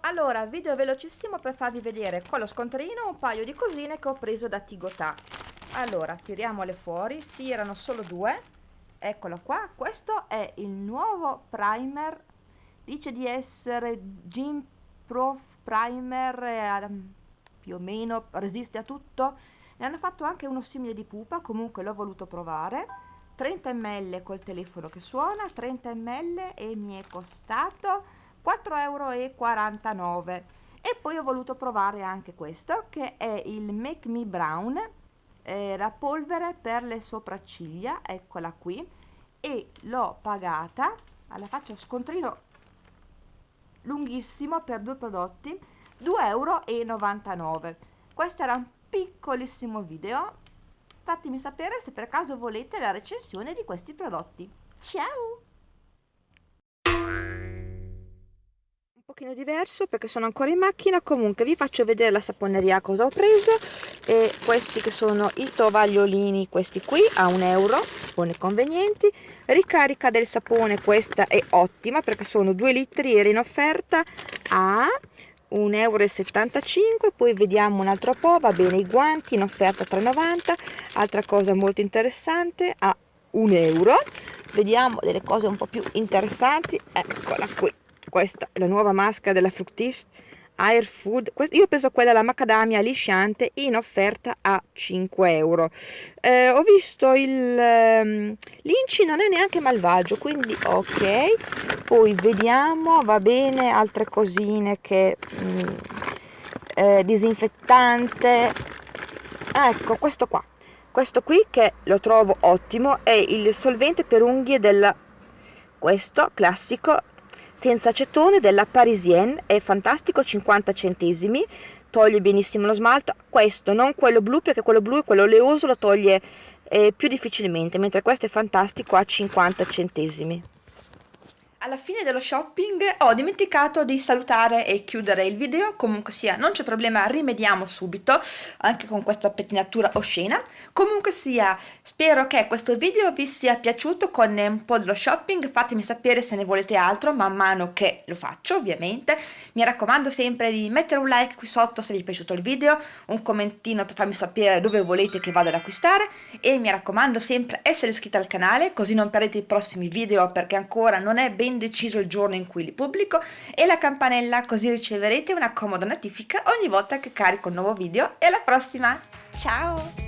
Allora, video velocissimo per farvi vedere con lo scontrino un paio di cosine che ho preso da Tigotà. Allora, tiriamole fuori, sì, erano solo due. Eccolo qua, questo è il nuovo primer, dice di essere Gym Prof Primer, eh, più o meno resiste a tutto. Ne hanno fatto anche uno simile di pupa, comunque l'ho voluto provare. 30 ml col telefono che suona, 30 ml e mi è costato 4,49 euro e poi ho voluto provare anche questo che è il Make Me Brown eh, la polvere per le sopracciglia eccola qui e l'ho pagata alla faccia scontrino lunghissimo per due prodotti 2,99 euro questo era un piccolissimo video. Fatemi sapere se per caso volete la recensione di questi prodotti. Ciao pochino diverso perché sono ancora in macchina. Comunque vi faccio vedere la saponeria cosa ho preso. E questi che sono i tovagliolini questi qui a un euro buoni e convenienti. Ricarica del sapone questa è ottima perché sono 2 litri era in offerta a 1,75 euro poi vediamo un altro po' va bene i guanti in offerta 3,90 altra cosa molto interessante a 1 euro. Vediamo delle cose un po' più interessanti. Eccola qui questa la nuova maschera della Fructis Air Food io preso quella la macadamia lisciante in offerta a 5 euro. Eh, ho visto il um, l'inci non è neanche malvagio quindi ok. Poi vediamo va bene altre cosine che mm, eh, disinfettante. Ecco questo qua. Questo qui che lo trovo ottimo è il solvente per unghie del questo classico senza acetone della Parisienne, è fantastico, 50 centesimi, toglie benissimo lo smalto, questo non quello blu perché quello blu e quello oleoso lo toglie eh, più difficilmente, mentre questo è fantastico a 50 centesimi. Alla fine dello shopping ho dimenticato di salutare e chiudere il video, comunque sia non c'è problema, rimediamo subito, anche con questa pettinatura oscena. Comunque sia, spero che questo video vi sia piaciuto con un po' dello shopping, fatemi sapere se ne volete altro man mano che lo faccio ovviamente. Mi raccomando sempre di mettere un like qui sotto se vi è piaciuto il video, un commentino per farmi sapere dove volete che vada ad acquistare e mi raccomando sempre essere iscritti al canale così non perdete i prossimi video perché ancora non è ben deciso il giorno in cui li pubblico e la campanella così riceverete una comoda notifica ogni volta che carico un nuovo video e alla prossima, ciao!